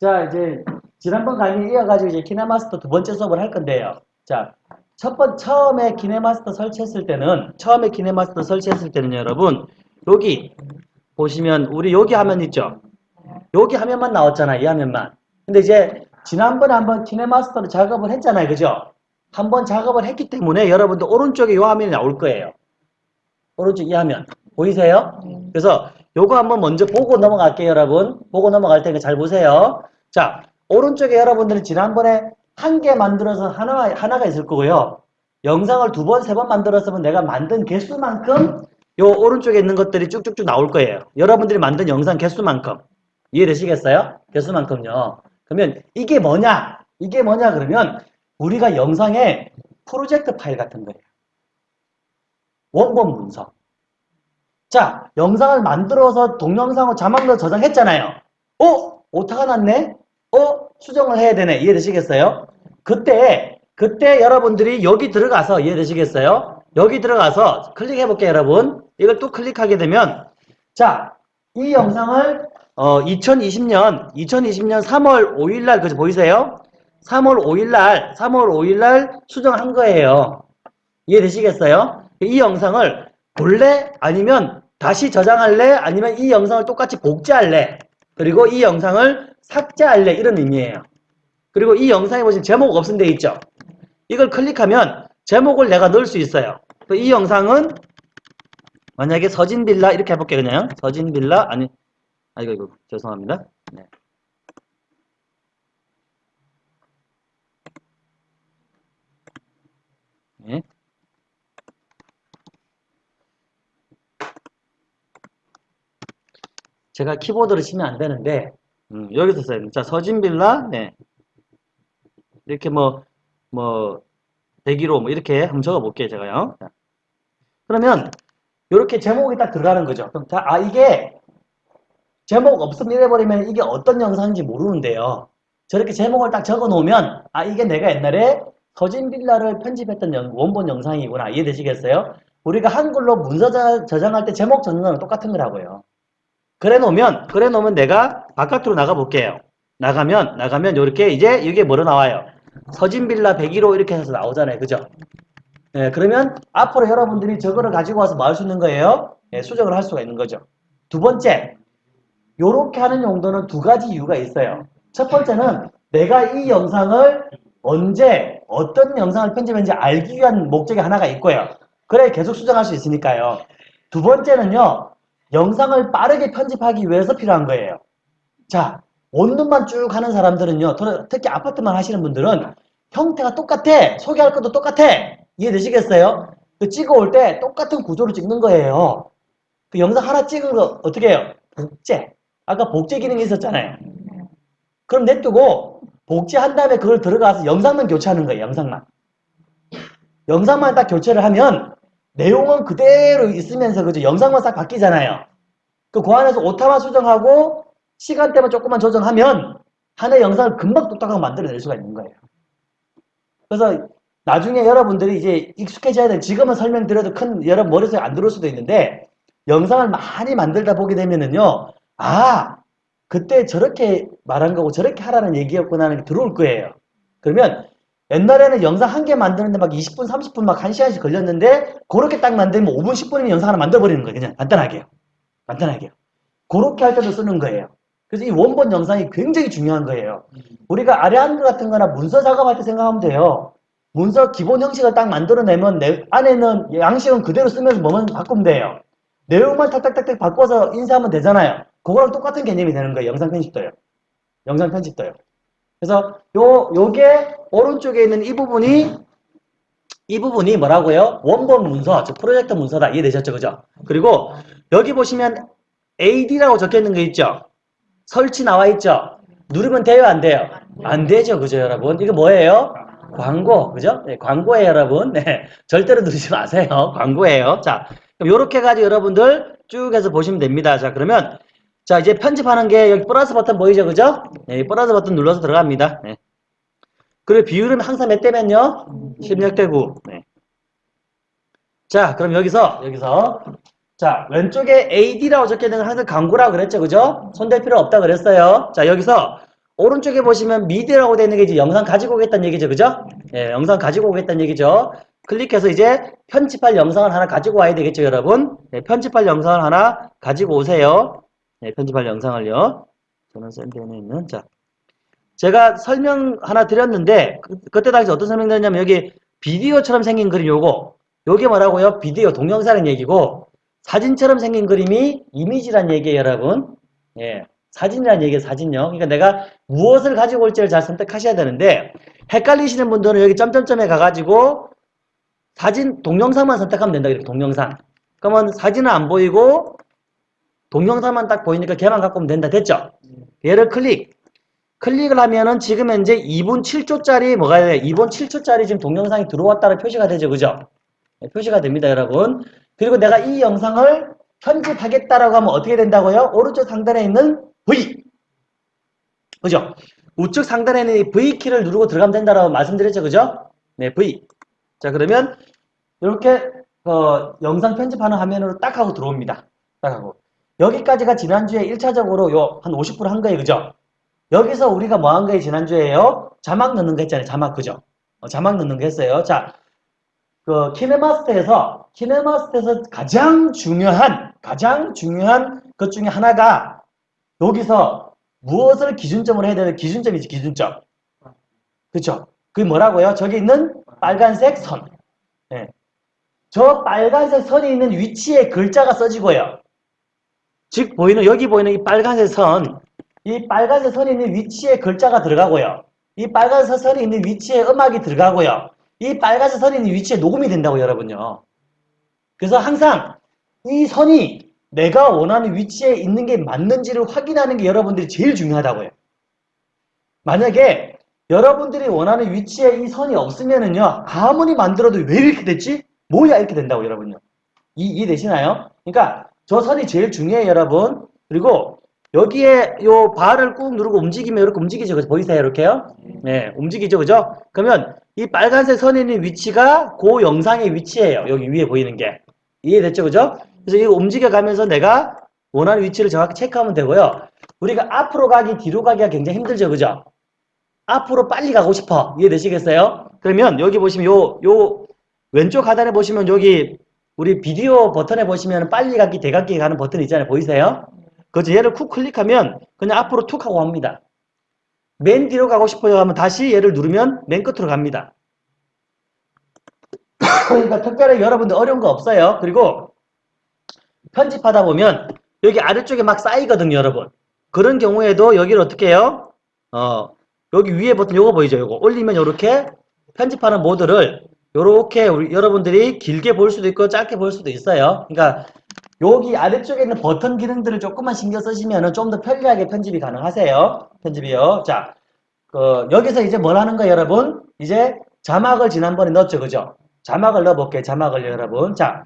자, 이제 지난번 강의 이어가지고 이제 키네마스터 두 번째 수업을 할 건데요. 자, 첫 번, 처음에 키네마스터 설치했을 때는, 처음에 키네마스터 설치했을 때는 여러분, 여기 보시면 우리 여기 화면 있죠? 여기 화면만 나왔잖아, 이 화면만. 근데 이제 지난번에 한번 키네마스터로 작업을 했잖아요, 그죠? 한번 작업을 했기 때문에 여러분들 오른쪽에 이 화면이 나올 거예요. 오른쪽 이 화면. 보이세요? 그래서 요거 한번 먼저 보고 넘어갈게요, 여러분. 보고 넘어갈 테니까 잘 보세요. 자, 오른쪽에 여러분들은 지난번에 한 개 만들어서 하나, 하나가 있을 거고요. 영상을 두 번, 세 번 만들었으면 내가 만든 개수만큼 요 오른쪽에 있는 것들이 쭉쭉쭉 나올 거예요. 여러분들이 만든 영상 개수만큼. 이해되시겠어요? 개수만큼요. 그러면 이게 뭐냐? 이게 뭐냐 그러면 우리가 영상에 프로젝트 파일 같은 거예요. 원본 문서. 자, 영상을 만들어서 동영상으로 자막으로 저장했잖아요. 어? 오타가 났네? 어? 수정을 해야 되네. 이해되시겠어요? 그때, 그때 여러분들이 여기 들어가서, 이해되시겠어요? 여기 들어가서 클릭해 볼게요, 여러분. 이걸 또 클릭하게 되면, 자, 이 영상을, 어, 2020년, 2020년 3월 5일날, 그죠? 보이세요? 3월 5일날, 3월 5일날 수정한 거예요. 이해되시겠어요? 이 영상을 볼래? 아니면 다시 저장할래? 아니면 이 영상을 똑같이 복제할래? 그리고 이 영상을 삭제할래? 이런 의미예요. 그리고 이 영상에 보시면 제목 없은 데 있죠? 이걸 클릭하면 제목을 내가 넣을 수 있어요. 이 영상은 만약에 서진빌라 이렇게 해볼게요. 그냥 서진빌라 아니 아 이거 이거 죄송합니다. 네. 네. 제가 키보드를 치면 안 되는데 음, 여기서 써야 됩니다. 자, 서진빌라 네. 이렇게 뭐뭐 101호 뭐 이렇게 한번 적어 볼게요, 제가요. 자. 그러면 이렇게 제목이 딱 들어가는 거죠. 그럼 자, 아 이게 제목 없으면 이래 버리면 이게 어떤 영상인지 모르는데요. 저렇게 제목을 딱 적어 놓으면 아 이게 내가 옛날에 서진빌라를 편집했던 영, 원본 영상이구나 이해되시겠어요? 우리가 한글로 문서 저장할 때 제목 적는 거랑 똑같은 거라고요. 그래 놓으면 그래 놓으면 내가 바깥으로 나가 볼게요. 나가면 나가면 이렇게 이제 이게 뭐로 나와요? 서진빌라 101호 이렇게 해서 나오잖아요. 그죠? 예, 그러면 앞으로 여러분들이 저거를 가지고 와서 뭐할수 있는 거예요? 예, 수정을 할 수가 있는 거죠. 두 번째, 요렇게 하는 용도는 두 가지 이유가 있어요. 첫 번째는 내가 이 영상을 언제 어떤 영상을 편집했는지 알기 위한 목적이 하나가 있고요. 그래 계속 수정할 수 있으니까요. 두 번째는요. 영상을 빠르게 편집하기 위해서 필요한 거예요. 자, 원룸만 쭉 하는 사람들은요. 특히 아파트만 하시는 분들은 형태가 똑같아. 소개할 것도 똑같아. 이해되시겠어요? 그 찍어올 때 똑같은 구조로 찍는 거예요. 그 영상 하나 찍은 거 어떻게 해요? 복제. 아까 복제 기능이 있었잖아요. 그럼 냅두고 복제한 다음에 그걸 들어가서 영상만 교체하는 거예요. 영상만. 영상만 딱 교체를 하면 내용은 그대로 있으면서 그죠? 영상만 싹 바뀌잖아요. 그, 그 안에서 오타만 수정하고 시간대만 조금만 조정하면 하나의 영상을 금방 똑딱하게 만들어낼 수가 있는 거예요. 그래서 나중에 여러분들이 이제 익숙해져야 돼. 지금은 설명드려도 큰 여러분 머릿속에 안 들어올 수도 있는데 영상을 많이 만들다 보게 되면은요. 아 그때 저렇게 말한 거고 저렇게 하라는 얘기였구나 하는 게 들어올 거예요. 그러면 옛날에는 영상 한 개 만드는데 막 20분, 30분 막 1시간씩 걸렸는데 그렇게 딱 만들면 5분, 10분이면 영상 하나 만들어버리는 거예요. 그냥 간단하게요. 간단하게요. 그렇게 할 때도 쓰는 거예요. 그래서 이 원본 영상이 굉장히 중요한 거예요. 우리가 아래한글 같은 거나 문서 작업할 때 생각하면 돼요. 문서 기본 형식을 딱 만들어내면 내 안에는 양식은 그대로 쓰면서 뭐만 바꾸면 돼요. 내용만 탁탁탁탁 바꿔서 인쇄하면 되잖아요. 그거랑 똑같은 개념이 되는 거예요. 영상 편집도요. 영상 편집도요. 그래서 요 요게 오른쪽에 있는 이 부분이 이 부분이 뭐라고요? 원본 문서, 즉 프로젝트 문서다. 이해되셨죠? 그죠? 그리고 여기 보시면 AD라고 적혀 있는 거 있죠? 설치 나와 있죠? 누르면 돼요? 안 돼요? 안 되죠. 그죠, 여러분? 이거 뭐예요? 광고. 그죠? 네, 광고예요, 여러분. 네. 절대로 누르지 마세요. 광고예요. 자, 요렇게 해가지고 여러분들 쭉 해서 보시면 됩니다. 자, 그러면 자, 이제 편집하는 게 여기 플러스 버튼 보이죠? 그죠? 네, 플러스 버튼 눌러서 들어갑니다. 네. 그리고 비율은 항상 몇 대면요? 16대 9. 네. 자, 그럼 여기서, 여기서. 자, 왼쪽에 AD라고 적혀있는 건 항상 광고라고 그랬죠? 그죠? 손댈 필요 없다 그랬어요. 자, 여기서 오른쪽에 보시면 미디어라고 되어 있는 게 이제 영상 가지고 오겠다는 얘기죠. 그죠? 예, 영상 가지고 오겠다는 얘기죠. 클릭해서 이제 편집할 영상을 하나 가지고 와야 되겠죠, 여러분? 네, 편집할 영상을 하나 가지고 오세요. 네, 편집할 영상을요. 저는 샌드에 있는, 자. 제가 설명 하나 드렸는데, 그, 때 당시 어떤 설명 드렸냐면, 여기 비디오처럼 생긴 그림 요거, 요게 뭐라고요? 비디오, 동영상이라는 얘기고, 사진처럼 생긴 그림이 이미지란 얘기예요, 여러분. 예. 사진이라는 얘기예요, 사진요. 그러니까 내가 무엇을 가지고 올지를 잘 선택하셔야 되는데, 헷갈리시는 분들은 여기 점점점에 가가지고, 사진, 동영상만 선택하면 된다. 이렇게 동영상. 그러면 사진은 안 보이고, 동영상만 딱 보이니까 걔만 갖고 오면 된다. 됐죠? 얘를 클릭. 클릭을 하면은 지금 현재 2분 7초짜리 뭐가 돼요? 2분 7초짜리 지금 동영상이 들어왔다는 표시가 되죠. 그죠? 네, 표시가 됩니다. 여러분. 그리고 내가 이 영상을 편집하겠다라고 하면 어떻게 된다고요? 오른쪽 상단에 있는 V. 그죠? 우측 상단에 있는 이 V키를 누르고 들어가면 된다라고 말씀드렸죠. 그죠? 네, V. 자, 그러면 이렇게 어, 영상 편집하는 화면으로 딱 하고 들어옵니다. 딱 하고. 여기까지가 지난주에 1차적으로 요 한 50%한 거예요. 그죠? 여기서 우리가 뭐 한 거예요? 지난주에요? 자막 넣는 거 했잖아요. 자막. 그죠? 어, 자막 넣는 거 했어요. 자, 그 키네마스터에서 키네마스터에서 가장 중요한 가장 중요한 것 중에 하나가 여기서 무엇을 기준점으로 해야 되는 기준점이지 기준점. 그렇죠? 그게 뭐라고요? 저기 있는 빨간색 선. 네. 저 빨간색 선이 있는 위치에 글자가 써지고요. 즉 보이는 여기 보이는 이 빨간색 선, 이 빨간색 선이 있는 위치에 글자가 들어가고요. 이 빨간색 선이 있는 위치에 음악이 들어가고요. 이 빨간색 선이 있는 위치에 녹음이 된다고 여러분요. 그래서 항상 이 선이 내가 원하는 위치에 있는 게 맞는지를 확인하는 게 여러분들이 제일 중요하다고요. 만약에 여러분들이 원하는 위치에 이 선이 없으면은요 아무리 만들어도 왜 이렇게 됐지? 뭐야 이렇게 된다고 여러분요. 이, 이해되시나요? 그러니까 저 선이 제일 중요해요 여러분. 그리고 여기에 요 발을 꾹 누르고 움직이면 이렇게 움직이죠. 그죠? 보이세요? 이렇게요? 네, 움직이죠. 그죠? 그러면 이 빨간색 선에 있는 위치가 그 영상의 위치예요. 여기 위에 보이는 게. 이해됐죠? 그죠? 그래서 이거 움직여가면서 내가 원하는 위치를 정확히 체크하면 되고요. 우리가 앞으로 가기, 뒤로 가기가 굉장히 힘들죠. 그죠? 앞으로 빨리 가고 싶어. 이해되시겠어요? 그러면 여기 보시면 요, 요 왼쪽 하단에 보시면 여기 우리 비디오 버튼에 보시면 빨리 가기, 대각기 가는 버튼 있잖아요. 보이세요? 그죠? 얘를 쿡 클릭하면 그냥 앞으로 툭 하고 갑니다. 맨 뒤로 가고 싶어요 하면 다시 얘를 누르면 맨 끝으로 갑니다. 그러니까 특별히 여러분들 어려운 거 없어요. 그리고 편집하다 보면 여기 아래쪽에 막 쌓이거든요, 여러분. 그런 경우에도 여기를 어떻게 해요? 어, 여기 위에 버튼 요거 보이죠? 요거 올리면 요렇게 편집하는 모드를 요렇게 우리 여러분들이 길게 볼 수도 있고 짧게 볼 수도 있어요. 그러니까 여기 아래쪽에 있는 버튼 기능들을 조금만 신경 쓰시면 좀 더 편리하게 편집이 가능하세요. 편집이요. 자, 그 여기서 이제 뭘 하는 거예요, 여러분? 이제 자막을 지난번에 넣었죠, 그죠? 자막을 넣어볼게요, 자막을 여러분. 자,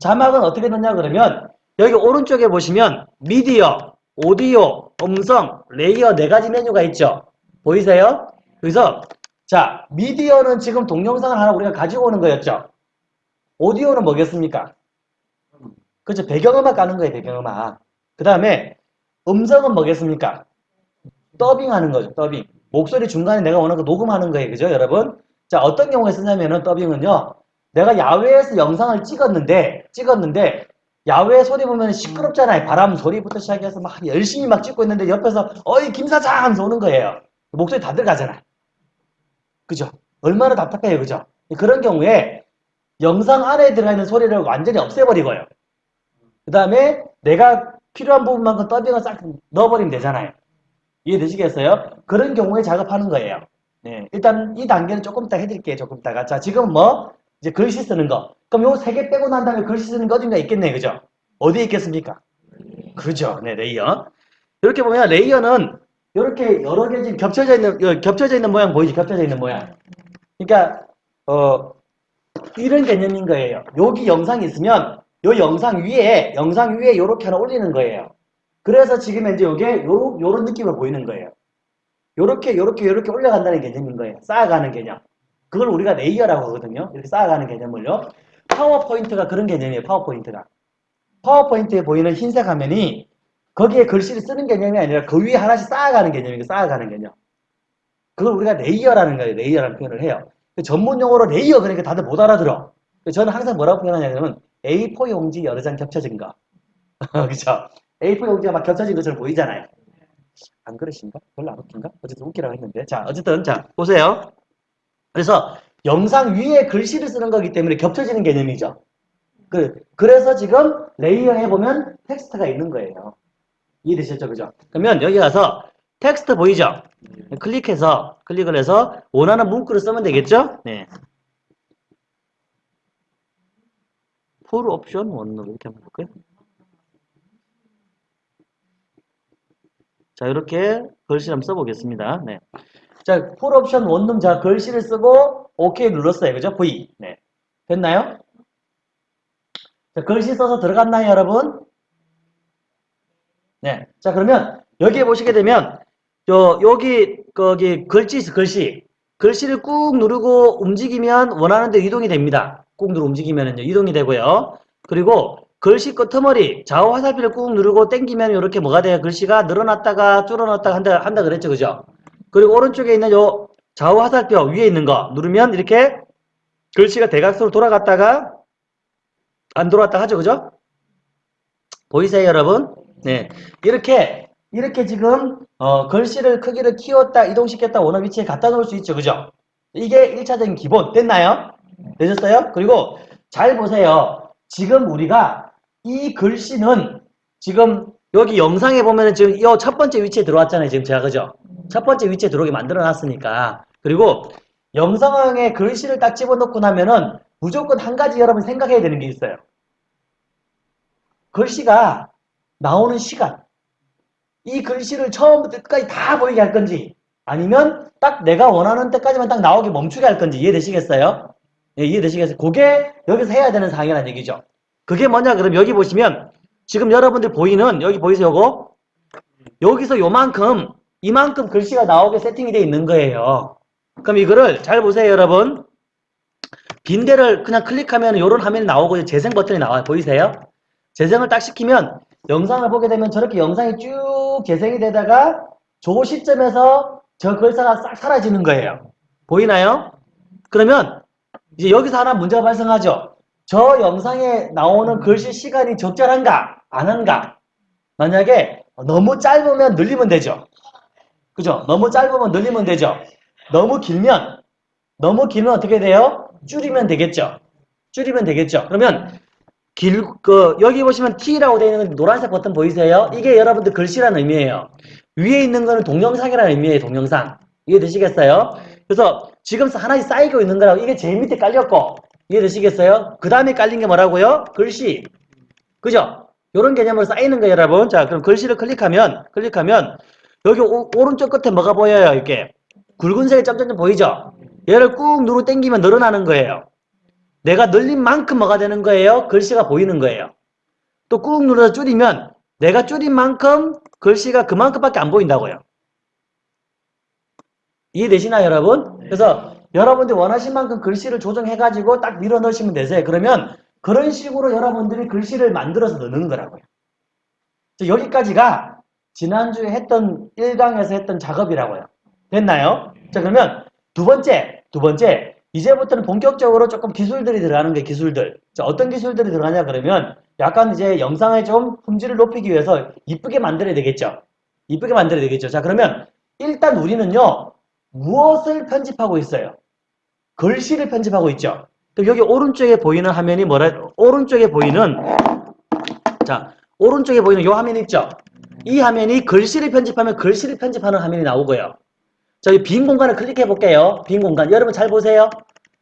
자막은 어떻게 넣냐 그러면 여기 오른쪽에 보시면 미디어, 오디오, 음성, 레이어 네 가지 메뉴가 있죠. 보이세요? 그래서 자, 미디어는 지금 동영상을 하나 우리가 가지고 오는 거였죠. 오디오는 뭐겠습니까? 그렇죠. 배경음악 가는 거예요. 배경음악. 그 다음에 음성은 뭐겠습니까? 더빙하는 거죠. 더빙. 목소리 중간에 내가 원하는 거 녹음하는 거예요. 그죠 여러분? 자 어떤 경우에 쓰냐면은 더빙은요. 내가 야외에서 영상을 찍었는데 찍었는데 야외 소리 보면 시끄럽잖아요. 바람 소리부터 시작해서 막 열심히 막 찍고 있는데 옆에서 어이 김 사장 하면서 오는 거예요. 목소리 다 들어가잖아. 그죠? 얼마나 답답해요. 그죠? 그런 경우에 영상 안에 들어가 있는 소리를 완전히 없애버리고요. 그 다음에 내가 필요한 부분만큼 더빙을 싹 넣어버리면 되잖아요. 이해되시겠어요? 그런 경우에 작업하는 거예요. 네, 일단 이 단계는 조금 이따 해드릴게요. 조금 이따가. 자, 지금 뭐 이제 글씨 쓰는 거. 그럼 요 세 개 빼고 난 다음에 글씨 쓰는 거 어딘가 있겠네. 그죠? 어디에 있겠습니까? 그죠. 네, 레이어. 이렇게 보면 레이어는 이렇게 여러 개 지금 겹쳐져 있는, 겹쳐져 있는 모양 보이지? 겹쳐져 있는 모양. 그러니까, 어, 이런 개념인 거예요. 여기 영상이 있으면 요 영상 위에 영상 위에 요렇게 하나 올리는 거예요. 그래서 지금 이제 요게 요 요런 느낌으로 보이는 거예요. 요렇게 요렇게 요렇게 올라간다는 개념인 거예요. 쌓아가는 개념. 그걸 우리가 레이어라고 하거든요. 이렇게 쌓아가는 개념을요. 파워포인트가 그런 개념이에요. 파워포인트가. 파워포인트에 보이는 흰색 화면이 거기에 글씨를 쓰는 개념이 아니라 그 위에 하나씩 쌓아가는 개념이고 쌓아가는 개념. 그걸 우리가 레이어라는 거예요. 레이어라는 표현을 해요. 전문 용어로 레이어 그러니까 다들 못 알아들어. 저는 항상 뭐라고 표현하냐면 A4 용지 여러 장 겹쳐진 거. 그죠? A4 용지가 막 겹쳐진 것처럼 보이잖아요. 안 그러신가? 별로 안 웃긴가? 어쨌든 웃기라고 했는데. 자, 어쨌든, 자, 보세요. 그래서 영상 위에 글씨를 쓰는 거기 때문에 겹쳐지는 개념이죠. 그, 그래서 지금 레이어 해보면 텍스트가 있는 거예요. 이해되셨죠? 그죠? 그러면 여기 가서 텍스트 보이죠? 클릭해서, 클릭을 해서 원하는 문구를 쓰면 되겠죠? 네. 풀 옵션 원룸 이렇게 한번 볼까요? 자, 이렇게 글씨 한번 써보겠습니다. 네. 자, 풀 옵션 원룸 자, 글씨를 쓰고 OK 눌렀어요. 그죠? V. 네. 됐나요? 자, 글씨 써서 들어갔나요, 여러분? 네. 자, 그러면 여기에 보시게 되면 요, 여기, 거기 글씨, 있어, 글씨. 글씨를 꾹 누르고 움직이면 원하는 데 이동이 됩니다. 꾹 누르고 움직이면은요, 이동이 되고요. 그리고 글씨 끄트머리, 좌우 화살표를 꾹 누르고 당기면 이렇게 뭐가 돼요? 글씨가 늘어났다가 줄어났다가 한다, 한다 그랬죠. 그죠? 그리고 오른쪽에 있는 요 좌우 화살표 위에 있는 거 누르면 이렇게 글씨가 대각선으로 돌아갔다가 안 돌아왔다 하죠. 그죠? 보이세요, 여러분? 네. 이렇게, 이렇게 지금, 어, 글씨를 크기를 키웠다, 이동시켰다, 원하는 위치에 갖다 놓을 수 있죠. 그죠? 이게 1차적인 기본. 됐나요? 되셨어요? 그리고 잘 보세요. 지금 우리가 이 글씨는 지금 여기 영상에 보면은 지금 이 첫 번째 위치에 들어왔잖아요. 지금 제가 그죠? 첫 번째 위치에 들어오게 만들어 놨으니까. 그리고 영상에 글씨를 딱 집어넣고 나면은 무조건 한 가지 여러분 생각해야 되는 게 있어요. 글씨가 나오는 시간. 이 글씨를 처음부터 끝까지 다 보이게 할 건지 아니면 딱 내가 원하는 때까지만 딱 나오게 멈추게 할 건지 이해되시겠어요? 예, 이해되시겠어요? 그게 여기서 해야 되는 상황이라는 얘기죠. 그게 뭐냐 그럼 여기 보시면 지금 여러분들 보이는 여기 보이세요 요거? 여기서 요만큼 이만큼 글씨가 나오게 세팅이 되어 있는 거예요. 그럼 이거를 잘 보세요 여러분. 빈대를 그냥 클릭하면 이런 화면이 나오고 재생 버튼이 나와요. 보이세요? 재생을 딱 시키면 영상을 보게 되면 저렇게 영상이 쭉 재생이 되다가 저 시점에서 저 글자가 싹 사라지는 거예요. 보이나요? 그러면 이제 여기서 하나 문제가 발생하죠. 저 영상에 나오는 글씨 시간이 적절한가? 안 한가? 만약에 너무 짧으면 늘리면 되죠. 그죠? 너무 짧으면 늘리면 되죠. 너무 길면 너무 길면 어떻게 돼요? 줄이면 되겠죠. 줄이면 되겠죠. 그러면 길, 그, 여기 보시면 T라고 되어 있는 노란색 버튼 보이세요? 이게 여러분들 글씨라는 의미예요. 위에 있는 거는 동영상이라는 의미예요, 동영상. 이해되시겠어요? 그래서 지금 하나씩 쌓이고 있는 거라고 이게 제일 밑에 깔렸고, 이해되시겠어요? 그 다음에 깔린 게 뭐라고요? 글씨. 그죠? 요런 개념으로 쌓이는 거예요, 여러분. 자, 그럼 글씨를 클릭하면, 클릭하면, 여기 오, 오른쪽 끝에 뭐가 보여요, 이렇게? 굵은색의 점점점 보이죠? 얘를 꾹 누르 당기면 늘어나는 거예요. 내가 늘린 만큼 뭐가 되는 거예요? 글씨가 보이는 거예요. 또 꾹 눌러서 줄이면 내가 줄인 만큼 글씨가 그만큼밖에 안 보인다고요. 이해되시나요, 여러분? 그래서 여러분들이 원하신 만큼 글씨를 조정해가지고 딱 밀어 넣으시면 되세요. 그러면 그런 식으로 여러분들이 글씨를 만들어서 넣는 거라고요. 여기까지가 지난주에 했던 1강에서 했던 작업이라고요. 됐나요? 자, 그러면 두 번째, 두 번째. 이제부터는 본격적으로 조금 기술들이 들어가는 게 기술들. 자, 어떤 기술들이 들어가냐 그러면 약간 이제 영상의 좀 품질을 높이기 위해서 이쁘게 만들어야 되겠죠. 이쁘게 만들어야 되겠죠. 자, 그러면 일단 우리는요. 무엇을 편집하고 있어요? 글씨를 편집하고 있죠. 그럼 여기 오른쪽에 보이는 화면이 뭐라 오른쪽에 보이는 자, 오른쪽에 보이는 이 화면 있죠. 이 화면이 글씨를 편집하면 글씨를 편집하는 화면이 나오고요. 저기 빈 공간을 클릭해 볼게요. 빈 공간. 여러분 잘 보세요.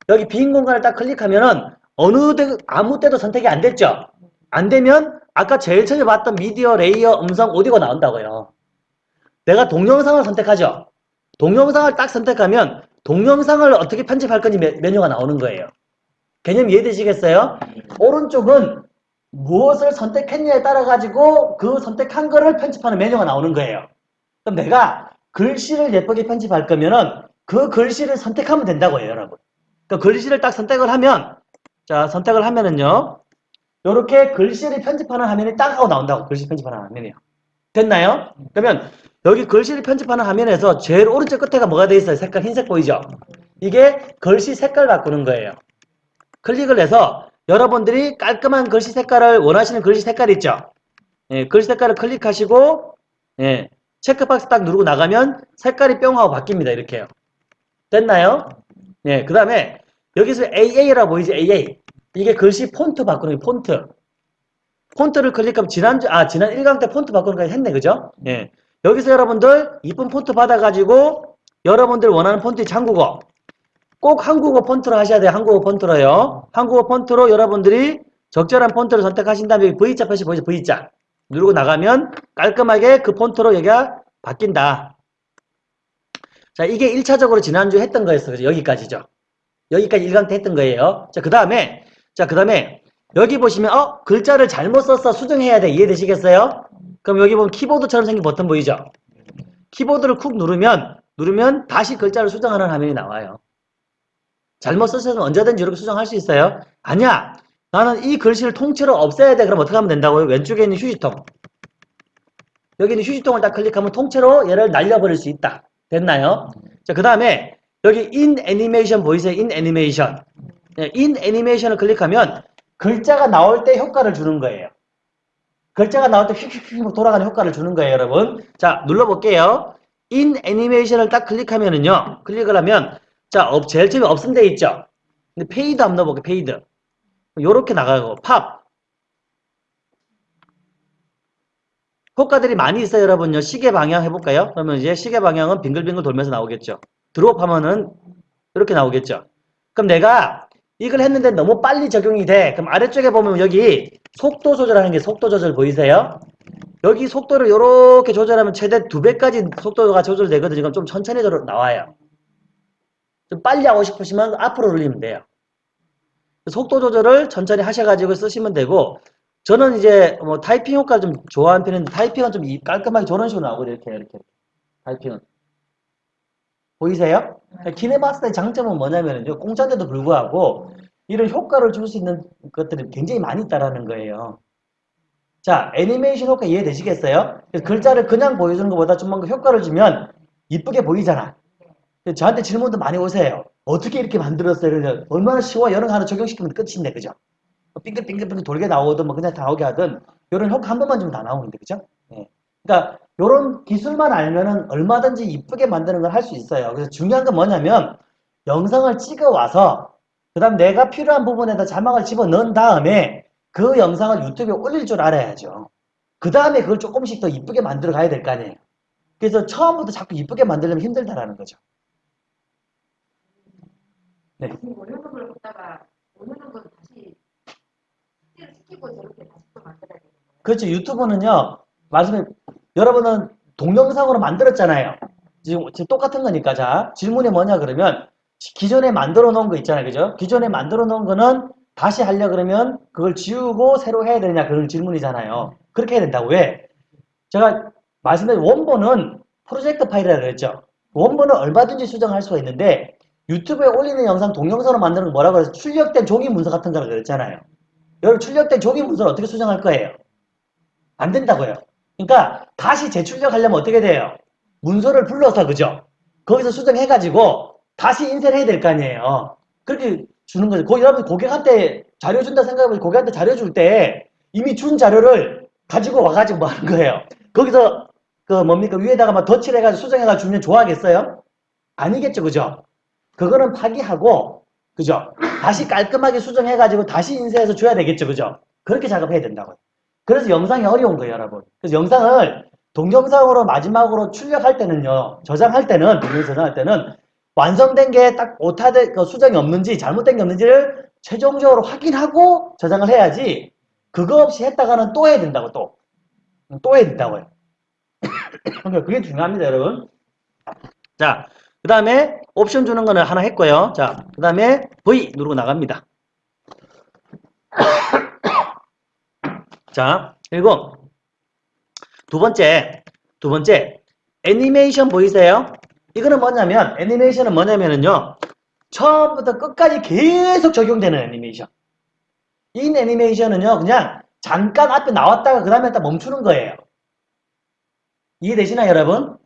여기 빈 공간을 딱 클릭하면은 어느 데, 아무 때도 선택이 안 됐죠? 안 되면 아까 제일 처음에 봤던 미디어, 레이어, 음성, 오디오가 나온다고요. 내가 동영상을 선택하죠. 동영상을 딱 선택하면 동영상을 어떻게 편집할 건지 메, 메뉴가 나오는 거예요. 개념 이해되시겠어요? 오른쪽은 무엇을 선택했냐에 따라 가지고 그 선택한 거를 편집하는 메뉴가 나오는 거예요. 그럼 내가 글씨를 예쁘게 편집할 거면은 그 글씨를 선택하면 된다고요, 여러분. 그 글씨를 딱 선택을 하면 자, 선택을 하면은요. 이렇게 글씨를 편집하는 화면이 딱 하고 나온다고. 글씨 편집하는 화면이요. 됐나요? 그러면 여기 글씨를 편집하는 화면에서 제일 오른쪽 끝에가 뭐가 돼 있어요? 색깔 흰색 보이죠? 이게 글씨 색깔 바꾸는 거예요. 클릭을 해서 여러분들이 깔끔한 글씨 색깔을 원하시는 글씨 색깔 있죠? 예, 글씨 색깔을 클릭하시고 예, 체크박스 딱 누르고 나가면 색깔이 뿅 하고 바뀝니다. 이렇게요. 됐나요? 예, 그 다음에 여기서 AA라고 보이지? AA. 이게 글씨 폰트 바꾸는 게 폰트. 폰트를 클릭하면 지난주, 아, 지난 1강 때 폰트 바꾸는 거 했네. 그죠? 예. 여기서 여러분들 이쁜 폰트 받아가지고 여러분들 원하는 폰트 한국어. 꼭 한국어 폰트로 하셔야 돼요. 한국어 폰트로요. 한국어 폰트로 여러분들이 적절한 폰트를 선택하신 다음에 V자 표시 보이죠? V자. 누르고 나가면 깔끔하게 그 폰트로 여기가 바뀐다. 자, 이게 1차적으로 지난주에 했던 거였어. 그죠? 여기까지죠. 여기까지 1강 때 했던 거예요. 자, 그 다음에, 자, 그 다음에, 여기 보시면, 어? 글자를 잘못 썼어. 수정해야 돼. 이해되시겠어요? 그럼 여기 보면 키보드처럼 생긴 버튼 보이죠? 키보드를 쿡 누르면, 누르면 다시 글자를 수정하는 화면이 나와요. 잘못 썼으면 언제든지 이렇게 수정할 수 있어요. 아니야. 나는 이 글씨를 통째로 없애야 돼. 그럼 어떻게 하면 된다고요? 왼쪽에 있는 휴지통. 여기 있는 휴지통을 딱 클릭하면 통째로 얘를 날려버릴 수 있다. 됐나요? 자, 그 다음에 여기 in animation 보이세요? animation. 네, in animation을 클릭하면 글자가 나올 때 효과를 주는 거예요. 글자가 나올 때 휙휙휙 돌아가는 효과를 주는 거예요, 여러분. 자, 눌러볼게요. in animation을 딱 클릭하면은요. 클릭을 하면 자, 업, 제일 처음에 없음 돼 있죠? 근데 fade 한번 넣어볼게요, fade. 요렇게 나가고, 팝. 효과들이 많이 있어요, 여러분요. 시계 방향 해볼까요? 그러면 이제 시계 방향은 빙글빙글 돌면서 나오겠죠. drop 하면은 이렇게 나오겠죠. 그럼 내가 이걸 했는데 너무 빨리 적용이 돼. 그럼 아래쪽에 보면 여기 속도 조절하는 게 속도 조절 보이세요? 여기 속도를 이렇게 조절하면 최대 두 배까지 속도가 조절되거든요. 그럼 좀 천천히 나와요. 좀 빨리 하고 싶으시면 앞으로 올리면 돼요. 속도 조절을 천천히 하셔가지고 쓰시면 되고 저는 이제 뭐 타이핑 효과 좀 좋아하는 편인데 타이핑은 좀 깔끔하게 저런 식으로 나오고 이렇게 이렇게 타이핑은 보이세요? 키네마스터의 장점은 뭐냐면요 공짜인데도 불구하고 이런 효과를 줄 수 있는 것들이 굉장히 많이 있다라는 거예요. 자 애니메이션 효과 이해되시겠어요? 글자를 그냥 보여주는 것보다 좀 뭔가 효과를 주면 이쁘게 보이잖아. 저한테 질문도 많이 오세요. 어떻게 이렇게 만들었어요? 얼마나 쉬워 여러 하나 적용시키면 끝인데 그죠? 빙글빙글빙글 돌게 나오든 뭐 그냥 다 나오게 하든 이런 효과 한 번만 주면 다 나오는데 그죠? 예. 그러니까 이런 기술만 알면은 얼마든지 이쁘게 만드는 걸 할 수 있어요. 그래서 중요한 건 뭐냐면 영상을 찍어 와서 그 다음 내가 필요한 부분에다 자막을 집어 넣은 다음에 그 영상을 유튜브에 올릴 줄 알아야죠. 그 다음에 그걸 조금씩 더 이쁘게 만들어 가야 될 거 아니에요. 그래서 처음부터 자꾸 이쁘게 만들려면 힘들다라는 거죠. 네. 걸 보다가 어느 정도 다시 숙제를 시키고 저렇게 다시 또 만들어야 되는 거예요. 그렇죠. 유튜브는요. 말씀해 여러분은 동영상으로 만들었잖아요. 지금, 지금 똑같은 거니까 자 질문이 뭐냐 그러면 기존에 만들어 놓은 거 있잖아요. 그죠? 기존에 만들어 놓은 거는 다시 하려 그러면 그걸 지우고 새로 해야 되냐 그런 질문이잖아요. 그렇게 해야 된다고 왜? 제가 말씀드린 원본은 프로젝트 파일이라고 그랬죠. 원본은 얼마든지 수정할 수가 있는데 유튜브에 올리는 영상 동영상으로 만드는 거 뭐라고 해서 출력된 종이 문서 같은 거라고 그랬잖아요. 여러분 출력된 종이 문서를 어떻게 수정할 거예요? 안 된다고요. 그러니까 다시 재출력하려면 어떻게 돼요? 문서를 불러서 그죠? 거기서 수정해가지고 다시 인쇄를 해야 될 거 아니에요. 그렇게 주는 거죠. 고, 여러분 고객한테 자료 준다 생각하면 고객한테 자료 줄 때 이미 준 자료를 가지고 와가지고 뭐 하는 거예요. 거기서 그 뭡니까 위에다가 막 덧칠해가지고 수정해가지고 주면 좋아하겠어요? 아니겠죠, 그죠? 그거는 파기하고 그죠? 다시 깔끔하게 수정해가지고 다시 인쇄해서 줘야 되겠죠, 그죠? 그렇게 작업해야 된다고요. 그래서 영상이 어려운 거예요, 여러분. 그래서 영상을 동영상으로 마지막으로 출력할 때는요, 저장할 때는, 동영상 저장할 때는 완성된 게 딱 오타된 그 수정이 없는지 잘못된 게 없는지를 최종적으로 확인하고 저장을 해야지 그거 없이 했다가는 또 해야 된다고 또. 또 해야 된다고요. 그러니까 그게 중요합니다, 여러분. 자, 그 다음에 옵션 주는 거는 하나 했고요. 자, 그 다음에 V 누르고 나갑니다. 자, 그리고 두 번째, 두 번째, 애니메이션 보이세요? 이거는 뭐냐면, 애니메이션은 뭐냐면은요, 처음부터 끝까지 계속 적용되는 애니메이션. 이 애니메이션은요, 그냥 잠깐 앞에 나왔다가 그 다음에 딱 멈추는 거예요. 이해되시나요, 여러분?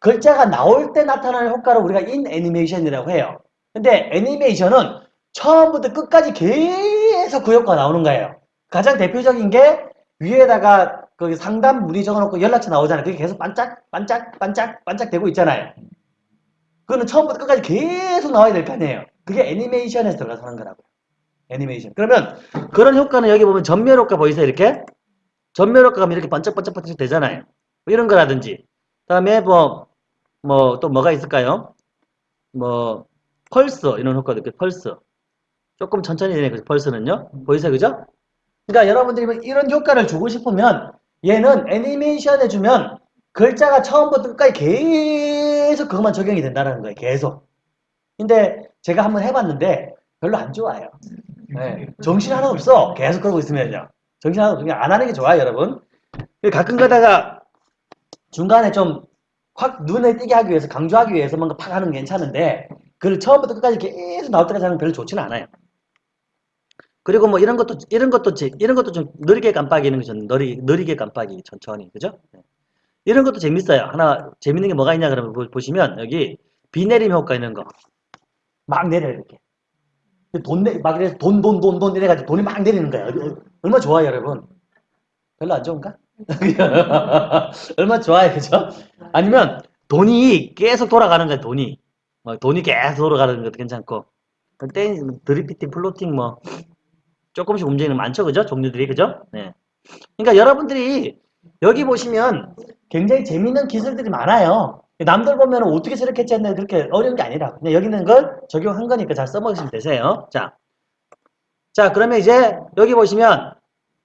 글자가 나올 때 나타나는 효과를 우리가 인 애니메이션이라고 해요. 근데 애니메이션은 처음부터 끝까지 계속 그 효과가 나오는 거예요. 가장 대표적인 게 위에다가 거기 상담 문의 적어놓고 연락처 나오잖아요. 그게 계속 반짝, 반짝, 반짝, 반짝 되고 있잖아요. 그거는 처음부터 끝까지 계속 나와야 될 거 아니에요. 그게 애니메이션에서 들어가서 하는 거라고요. 애니메이션. 그러면 그런 효과는 여기 보면 전멸 효과 보이세요? 이렇게? 전멸 효과가 이렇게 반짝반짝 반짝 되잖아요. 뭐 이런 거라든지. 그 다음에 뭐, 뭐, 또 뭐가 있을까요? 뭐, 펄스, 이런 효과도 있고, 펄스. 조금 천천히 되네, 그 펄스는요. 보이세요? 그죠? 그러니까 여러분들이 뭐 이런 효과를 주고 싶으면 얘는 애니메이션 해주면 글자가 처음부터 끝까지 계속 그것만 적용이 된다는 거예요. 계속. 근데 제가 한번 해봤는데 별로 안 좋아요. 네. 정신 하나 없어. 계속 그러고 있으면요. 정신 하나 없으면 안 하는 게 좋아요, 여러분. 가끔 가다가 중간에 좀 확 눈에 띄게 하기 위해서 강조하기 위해서 뭔가 팍 하는 건 괜찮은데 그걸 처음부터 끝까지 계속 나올 때까지 하는 건 별로 좋지는 않아요. 그리고 뭐 이런 것도 이런 것도 제- 이런 것도 좀 느리게 깜빡이는 거좀 느리 느리게 깜빡이 천천히 그죠? 네. 이런 것도 재밌어요. 하나 재밌는 게 뭐가 있냐 그러면 보- 보시면 여기 비 내림 효과 있는 거 막 내려 이렇게 돈 내, 막 이래서 돈, 돈, 돈, 돈 이래가지고 돈이 막 내리는 거예요. 얼- 얼마 좋아요, 여러분? 별로 안 좋은가? 얼마 좋아요, 그죠? 아니면 돈이 계속 돌아가는 거예요, 돈이. 뭐 돈이 계속 돌아가는 것도 괜찮고. 땡, drifting, floating 뭐 조금씩 움직이는 거 많죠, 그죠? 종류들이, 그죠? 네. 그러니까 여러분들이 여기 보시면 굉장히 재밌는 기술들이 많아요. 남들 보면 어떻게 저렇게 했는데 그렇게 어려운 게 아니라 그냥 여기 있는 걸 적용한 거니까 잘 써먹으시면 되세요. 자, 자 그러면 이제 여기 보시면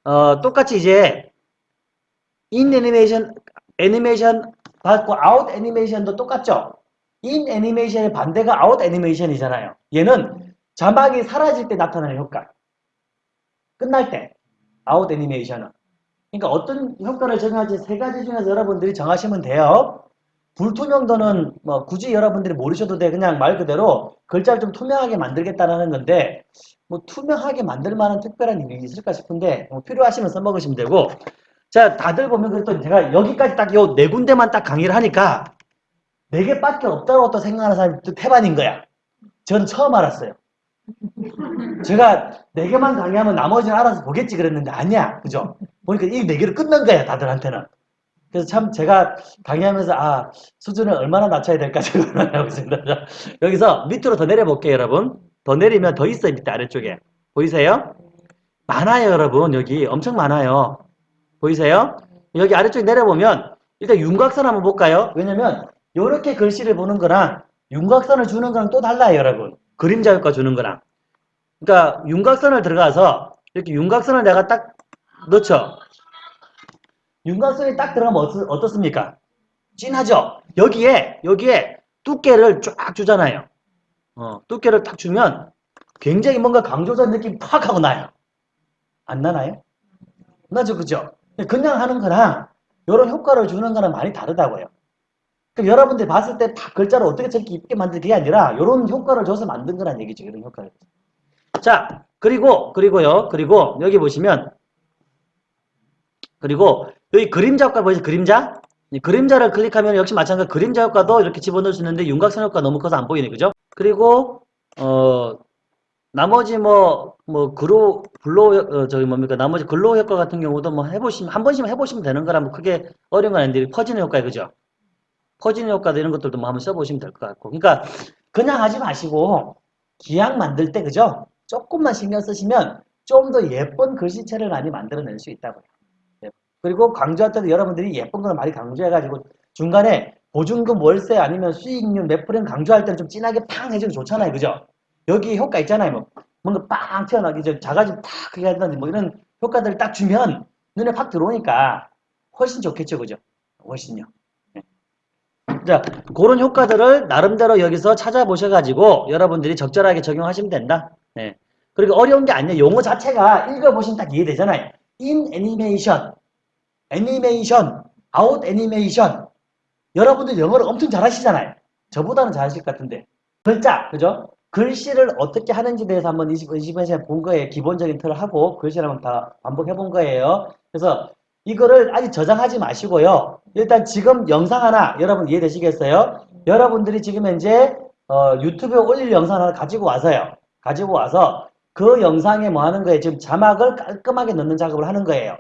어, 똑같이 이제 in animation 애니메이션 봤고 out animation도 똑같죠. in animation의 반대가 out animation이잖아요. 얘는 자막이 사라질 때 나타나는 효과. 끝날 때 아웃 애니메이션은. 그러니까 어떤 효과를 적용할지 세 가지 중에서 여러분들이 정하시면 돼요. 불투명도는 뭐 굳이 여러분들이 모르셔도 돼. 그냥 말 그대로 글자를 좀 투명하게 만들겠다는 건데 뭐 투명하게 만들 만한 특별한 일이 있을까 싶은데 뭐 필요하시면 써먹으시면 되고 자 다들 보면 그랬더니 제가 여기까지 딱 요 네 군데만 딱 강의를 하니까 네 개밖에 없다고 또 생각하는 사람이 또 태반인 거야. 저는 처음 알았어요. 제가 네 개만 강의하면 나머지는 알아서 보겠지 그랬는데 아니야. 그죠? 보니까 이 네 개를 끝난 거야 다들한테는. 그래서 참 제가 강의하면서 아 수준을 얼마나 낮춰야 될까 생각을 하고 있습니다. 자, 여기서 밑으로 더 내려볼게요 여러분. 더 내리면 더 있어요 밑에 아래쪽에. 보이세요? 많아요 여러분 여기 엄청 많아요. 보이세요? 여기 아래쪽에 내려보면 일단 윤곽선 한번 볼까요? 왜냐면 이렇게 글씨를 보는 거랑 윤곽선을 주는 거랑 또 달라요 여러분. 그림자 효과 주는 거랑. 그러니까 윤곽선을 들어가서 이렇게 윤곽선을 내가 딱 넣죠. 윤곽선이 딱 들어가면 어떻, 어떻습니까? 진하죠? 여기에, 여기에 두께를 쫙 주잖아요. 어, 두께를 딱 주면 굉장히 뭔가 강조된 느낌 팍 하고 나요. 안 나나요? 나죠, 그죠? 그냥 하는 거랑 이런 효과를 주는 거랑 많이 다르다고요. 그럼 여러분들이 봤을 때 다 글자를 어떻게 저렇게 이쁘게 만든 게 아니라 이런 효과를 줘서 만든 거란 얘기죠. 이런 효과를. 자, 그리고, 그리고요. 그리고 여기 보시면 그리고 여기 그림자 효과 보이세요? 그림자? 이 그림자를 클릭하면 역시 마찬가지로 그림자 효과도 이렇게 집어넣을 수 있는데 윤곽선 효과 너무 커서 안 보이네. 그죠? 그리고 어 나머지 뭐, 뭐, 그로, 블로, 어, 저기 뭡니까, 나머지 글로 효과 같은 경우도 뭐 해보시면, 한 번씩만 해보시면 되는 거라 뭐 크게 어려운 건 아닌데, 퍼지는 효과, 그죠? 퍼지는 효과도 이런 것들도 뭐 한번 써보시면 될 것 같고. 그러니까, 그냥 하지 마시고, 기약 만들 때, 그죠? 조금만 신경 쓰시면 좀 더 예쁜 글씨체를 많이 만들어낼 수 있다고요. 예. 그리고 강조할 때도 여러분들이 예쁜 걸 많이 강조해가지고 중간에 보증금 월세 아니면 수익률 몇 프로는 강조할 때는 좀 진하게 팡 해주면 좋잖아요. 그죠? 여기 효과 있잖아요. 뭐 뭔가 빵 튀어나오기 전 자가지 탁 그게 한다든지 뭐 이런 효과들을 딱 주면 눈에 팍 들어오니까 훨씬 좋겠죠. 그죠? 훨씬요. 네. 자, 그런 효과들을 나름대로 여기서 찾아보셔가지고 여러분들이 적절하게 적용하시면 된다. 네. 그리고 어려운 게 아니에요. 용어 자체가 읽어보시면 딱 이해되잖아요. in animation, 애니메이션, out animation. 여러분들 영어를 엄청 잘하시잖아요. 저보다는 잘하실 것 같은데. 글자, 그죠? 글씨를 어떻게 하는지 대해서 한번 20, 20분 시간 본 거예요. 기본적인 틀을 하고 글씨를 한번 다 반복해 본 거예요. 그래서 이거를 아직 저장하지 마시고요. 일단 지금 영상 하나 여러분 이해되시겠어요? 여러분들이 지금 현재 어, 유튜브에 올릴 영상 하나 가지고 와서요. 가지고 와서 그 영상에 뭐 하는 거예요? 지금 자막을 깔끔하게 넣는 작업을 하는 거예요.